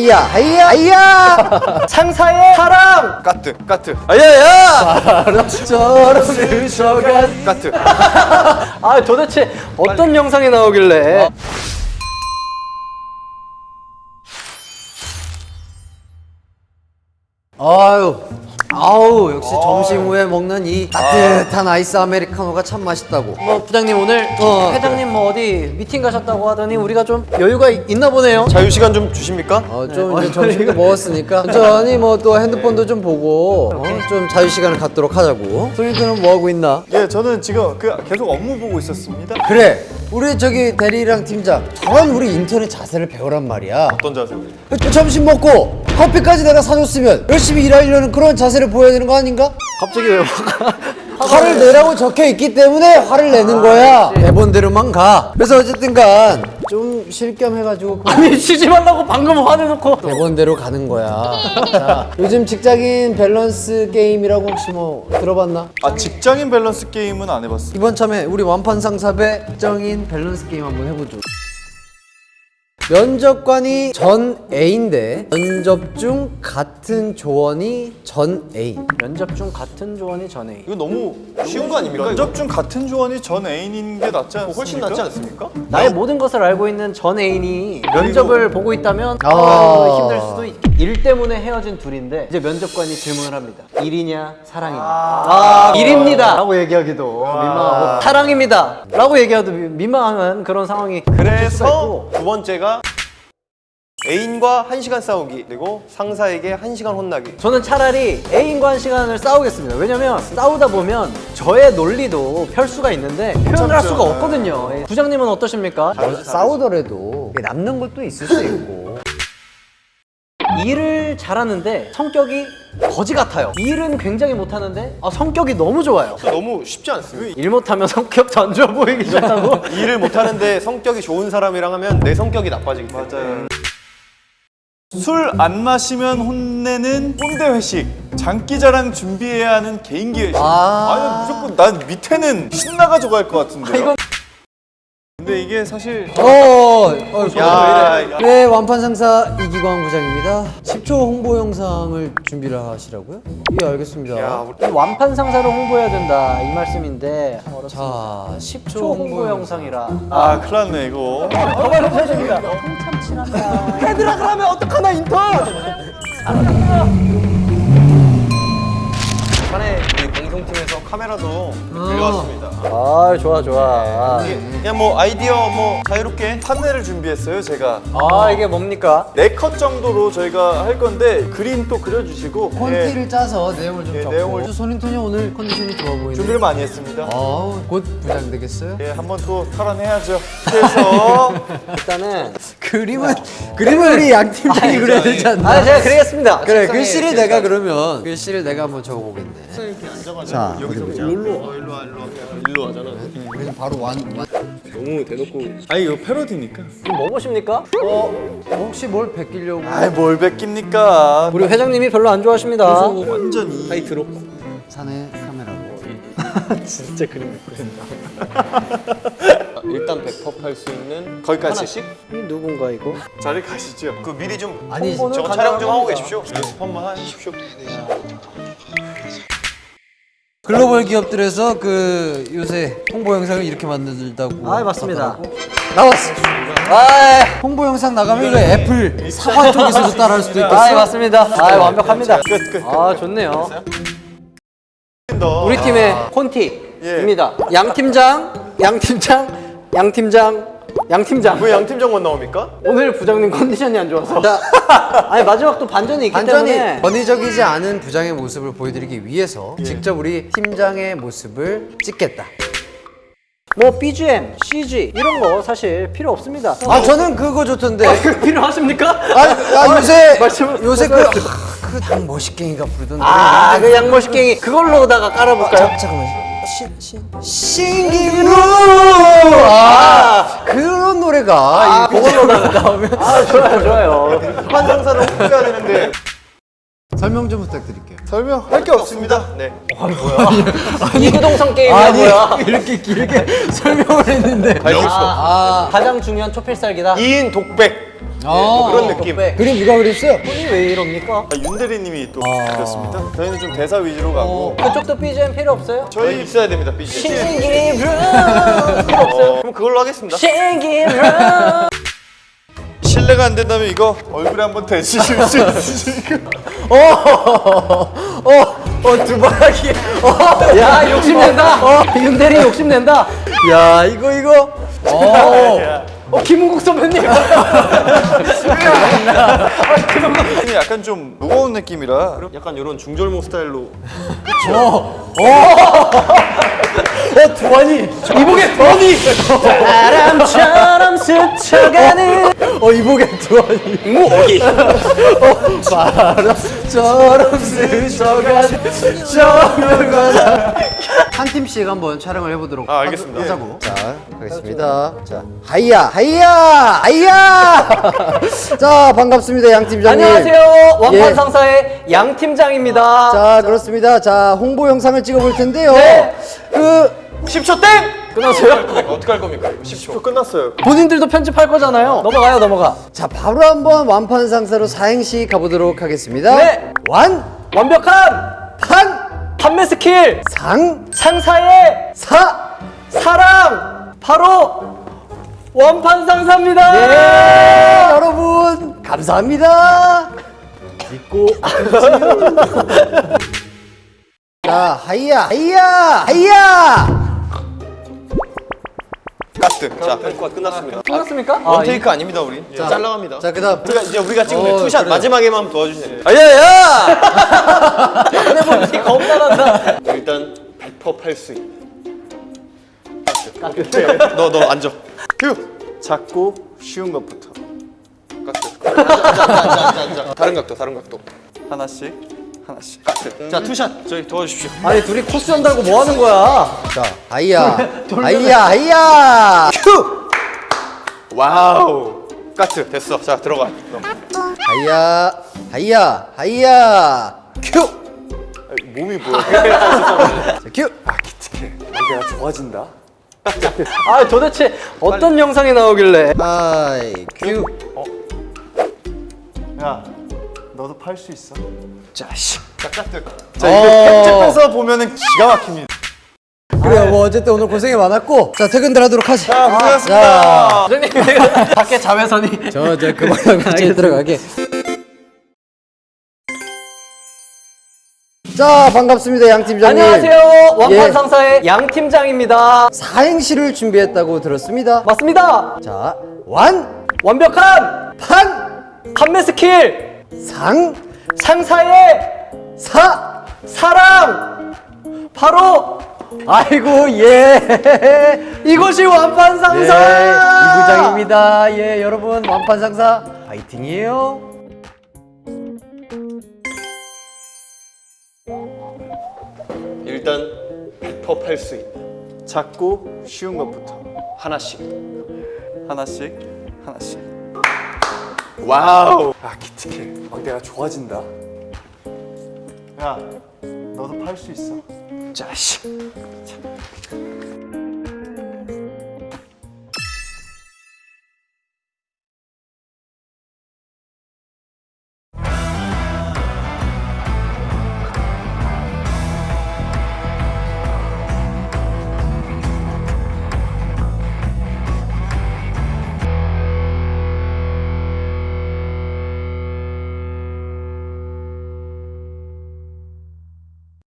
하이야 하이야 하이야. 상사의 사랑. 까트 까트. 아야야. 바람처럼 스쳐간 까트. 아 도대체 어떤 영상이 나오길래? 아유 아우 역시 점심 후에 먹는 이 따뜻한 아이스 아메리카노가 참 맛있다고. 뭐 부장님 오늘 어, 회장님 뭐 어디 미팅 가셨다고 하더니 우리가 좀 여유가 있- 있나 보네요. 자유 시간 좀 주십니까? 어, 좀 이제 점심도 먹었으니까 천천히 뭐 또 핸드폰도 좀 보고 어, 좀 자유 시간을 갖도록 하자고. 소린이는 뭐 하고 있나? 예 저는 지금 그 계속 업무 보고 있었습니다. 그래 우리 저기 대리랑 팀장 저런 우리 인턴의 자세를 배우란 말이야 어떤 자세? 또 점심 먹고 커피까지 내가 사줬으면 열심히 일하려는 그런 자세를 보여야 되는 거 아닌가? 갑자기 왜 화를 내라고 적혀 있기 때문에 화를 내는 거야 대본대로만 가 그래서 어쨌든 간 좀 쉴 겸 해가지고 그 아니 쉬지 말라고 방금 화내놓고. 대본대로 가는 거야. 자, 요즘 직장인 밸런스 게임이라고 혹시 뭐 들어봤나? 아 직장인 밸런스 게임은 안 해봤어 이번 참에 우리 완판 상사배 직장인 밸런스 게임 한번 해보죠 면접관이 전 애인인데 면접 중 같은 조언이 전 A 면접 중 같은 조언이 전에 이거 너무 쉬운 거 아닙니까? 면접 중 같은 조언이 전 애인인 게 낫지 않습니까? 훨씬 낫지 않습니까? 나의 모든 것을 알고 있는 전 애인이 면접을 보고 있다면 아. 아, 힘들 수도 있. 일 때문에 헤어진 둘인데 이제 면접관이 질문을 합니다. 일이냐 사랑이냐. 아, 일입니다. 라고 얘기하기도 민망하고 사랑입니다. 라고 얘기하도 미- 민망한 그런 상황이. 그래서 두 번째가 애인과 한시간 싸우기 그리고 상사에게 한시간 혼나기 저는 차라리 애인과 한 시간을 싸우겠습니다. 왜냐면 싸우다 보면 저의 논리도 펼 수가 있는데 표현을 할 수가 없거든요. 예. 부장님은 어떠십니까? 싸우더라도 남는 것도 있을 수 있고 일을 잘하는데 성격이 거지 같아요. 일은 굉장히 못하는데 아, 성격이 너무 좋아요. 너무 쉽지 않습니다 일 못하면 성격도 안 좋아 보이기 좋다고? 일을 못하는데 성격이 좋은 사람이랑 하면 내 성격이 나빠지기 때문에 맞아요 술 안 마시면 혼내는 꼰대 회식 장기자랑 준비해야 하는 개인기 회식 아. 아니 무조건 난 밑에는 신나가지고 할것 같은데 이건- 근데 이게 사실 어, 어, 야, 야. 네, 완판 상사 이기광 부장입니다. 10초 홍보 영상을 준비를 하시라고요? 예, 알겠습니다. 이 완판 상사를 홍보해야 된다 이 말씀인데 자, 10초, 10초 홍보 영상이라 아 큰일 났네 이거 가만히 서십니다 한참 친하다 헤드라 그러면 어떡하나 인턴 카메라도 빌려왔습니다. 아 좋아 좋아. 그냥 뭐 아이디어 뭐 자유롭게 판넬을 준비했어요 제가. 아 이게 뭡니까? 네 컷 정도로 저희가 할 건데 그림 또 그려주시고 콘티를 짜서 내용을 좀 예, 적고. 내용을- 손인턴이 오늘 컨디션이 좋아 보이네. 준비를 많이 했습니다. 아우, 곧 부장 되겠어요? 예, 한번 또 탈환해야죠. 그래서 일단은 그림은 그림은 우리 양 팀장이 그려야 되지 않나? 아 제가 그리겠습니다 그래, 글씨를 내가 그러면 글씨를 내가 한번 적어보겠네. 자, 어디 보자. 일로 일로 와 일로 와 일로 하잖아 우리는 바로 완. 완. 너무 대놓고 아니 이거 패러디니까 지금 뭐 보십니까? 어, 혹시 뭘 베끼려고? 아이 뭘 뺏깁니까 우리 회장님이 별로 안 좋아하십니다 완전히 타이트로 카메라고. 진짜 그림 그린다 일단 백업할 수 있는 거기까지. 하나씩 이 누군가 이거? 자리 가시죠 그 미리 좀 아니, 저거 촬영 좀 하고. 계십시오 연습 한번 하십시오 글로벌 기업들에서 그 요새 홍보 영상을 이렇게 만들다고. 아 맞습니다 나왔어. 아, 홍보 영상 나가면 이거 애플 사과 쪽에서도 따라할 수도 있겠어. 아 맞습니다 아 완벽합니다 끝, 끝. 아 좋네요 너 우리 팀의 콘티입니다. 양 팀장 양 팀장 양 팀장 양 팀장. 왜 양 팀장만 나옵니까? 오늘 부장님 컨디션이 안 좋아서. 아니 마지막 또 반전이 있기 완전히 때문에. 권위적이지 않은 부장의 모습을 보여드리기 위해서 직접 우리 팀장의 모습을 찍겠다. 뭐 BGM, CG 이런 거 사실 필요 없습니다 아 저는 그거 좋던데. 필요하십니까? 아, 아 요새 말씀- 요새 그그당 멋있갱이가 부르던 노래. 아그 양모식갱이 그걸로다가 깔아볼까요? 잠깐만. 신신 신기루 아 그런 노래가 이 그걸로다가 나오면 아 좋아요 좋아요 한 상사를 홍보해야 되는데 설명 좀 부탁드릴게요. 설명할 게 없습니다 네 이구동성 게임이야 뭐야 이렇게 길게 설명을 했는데 수 없어 아 가장 중요한 초필살기다 2인 독백 뭐 그런 느낌. 덕배. 그림 누가 그렸어요? 손이 왜 이럽니까? 아, 윤대리님이 또 그렸습니다. 저희는 좀 대사 위주로 가고 그쪽도 BGM 필요 없어요? 저희 있어야 됩니다. 삐지. 신기루 어, 그럼 그걸로 하겠습니다. 신기루 실례가 안 된다면 이거 얼굴에 한번 대주실 수 있으실까요? 어, 두바라기. 어, 야 욕심낸다. 어, 윤대리 욕심낸다. 야, 이거, 이거. 어, 어 김은국 선배님. 느낌이 약간 좀 무거운 느낌이라. 약간 이런 중절모 스타일로. 어, 두환이. 이복의 두원이 바람처럼 스쳐가는 어, 이복의 두환이. 무기 어, 바람 처럼 스쳐가는 저물거나. 한 팀씩 한번 촬영을 해보도록 아, 알겠습니다. 하자고. 자, 가겠습니다. 자, 하이야, 하이야, 하이야. 자, 반갑습니다, 양 팀장님. 안녕하세요 예. 상사의 양 팀장입니다 자, 그렇습니다. 자, 홍보 영상을 찍어볼 텐데요. 네. 그 10초 땡! 끝났어요? 어떻게 할 겁니까? 10초 끝났어요. 본인들도 편집할 거잖아요 넘어가요 넘어가 자, 바로 한번 완판 상사로 사행시 가보도록 하겠습니다. 네. 완, 완벽한 판, 판매 스킬 상, 상사의 사. 사랑 바로 원판 상사입니다 네, 여러분 감사합니다. 믿고 자, 하이야, 하이야, 하이야. 카트. 자, 펜과 끝났습니다. 끝났습니까? 원 테이크 아 닙니다, 우리. 잘라갑니다. 자, 그다음 우리가 이제 우리가 찍은 어, 투샷 그래요. 마지막에만 도와주세요. 아야야. 내 몸이 겁나란다 일단 100% 팔수 카트. 너너 앉아. 휴. 작고 쉬운 것부터 카트. 앉아, 앉아, 앉아, 앉아, 앉아. 다른 각도, 다른 각도. 하나씩 하나씩. 자, 투샷. 저희 도와주십시오. 아니 둘이 코스전 달고 뭐 하는 거야 자, 하이야, 하이야, 하이야. 큐. 와우. 카트. 됐어. 자, 들어가. 너. 하이야, 하이야, 하이야. 큐. 몸이. 자, 큐. 내가 좋아진다 아 도대체 어떤 영상이 나오길래 하이, 큐. 야 너도 팔 수 있어 자식. 자, 카트. 자 이거 편집해서 보면은 기가 막힙니다 그래요. 뭐 어쨌든 오늘 고생이 많았고, 자 퇴근들 하도록 하지. 자 고생하셨습니다 선생님 밖에 자외선이 저, 저 그만하고 집에 들어가게. 자, 반갑습니다, 양 팀장님. 안녕하세요 예. 상사의 양 팀장입니다 사행시를 준비했다고 들었습니다. 맞습니다 자, 완, 완벽한 판, 판매 스킬 상, 상사의 사. 사랑 바로 아이고 예 이것이 완판 네, 상사 이부장입니다. 예, 여러분 완판 상사 파이팅이에요. 일단 100% 팔 수 있는 작고 쉬운 것부터 하나씩. 하나씩 하나씩 wow. 아 기특해 막 내가 좋아진다 야 너도 팔 수 있어 자식.